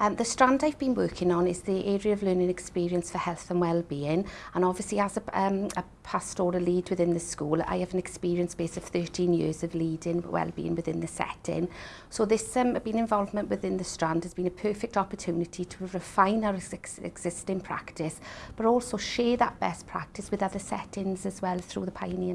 Um, the strand I've been working on is the area of learning experience for health and well-being and obviously as a, um, a pastoral lead within the school I have an experience base of 13 years of leading well-being within the setting. So this um, being involvement within the strand has been a perfect opportunity to refine our ex existing practice but also share that best practice with other settings as well through the Pioneer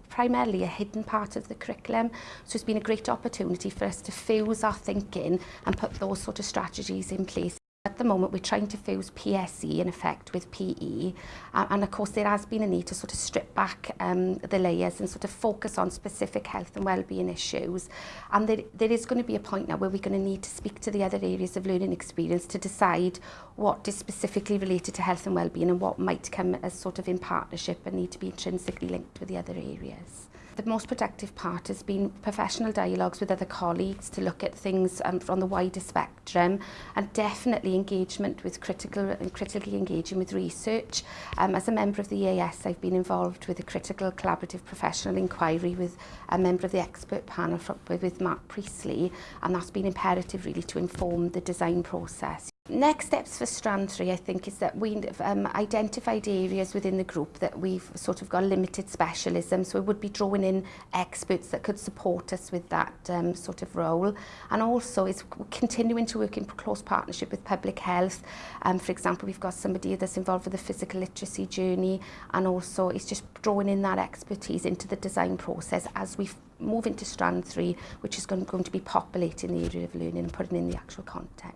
primarily a hidden part of the curriculum so it's been a great opportunity for us to fuse our thinking and put those sort of strategies in place At the moment, we're trying to fuse PSE in effect with PE, uh, and of course there has been a need to sort of strip back um, the layers and sort of focus on specific health and well-being issues. And there, there is going to be a point now where we're going to need to speak to the other areas of learning experience to decide what is specifically related to health and well-being and what might come as sort of in partnership and need to be intrinsically linked with the other areas the most protective part has been professional dialogues with other colleagues to look at things um, from the wider spectrum and definitely engagement with critical and critically engaging with research. Um, as a member of the EAS, I've been involved with a critical collaborative professional inquiry with a member of the expert panel from, with Mark Priestley and that's been imperative really to inform the design process. Next steps for strand three, I think, is that we've um, identified areas within the group that we've sort of got limited specialism, so we would be drawing in experts that could support us with that um, sort of role. And also is continuing to work in close partnership with public health. Um, for example, we've got somebody that's involved with the physical literacy journey, and also it's just drawing in that expertise into the design process as we move into strand three, which is going, going to be populating the area of learning and putting in the actual content.